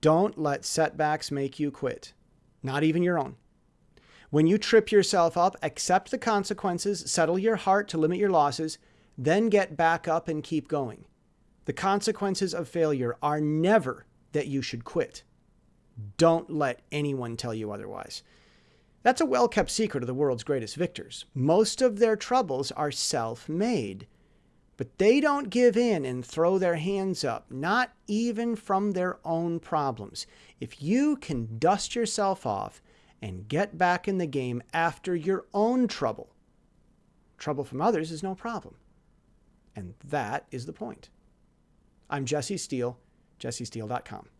Don't let setbacks make you quit, not even your own. When you trip yourself up, accept the consequences, settle your heart to limit your losses, then get back up and keep going. The consequences of failure are never that you should quit. Don't let anyone tell you otherwise. That's a well kept secret of the world's greatest victors. Most of their troubles are self made. But they don't give in and throw their hands up, not even from their own problems. If you can dust yourself off and get back in the game after your own trouble, trouble from others is no problem. And that is the point. I'm Jesse Steele, jessesteele.com.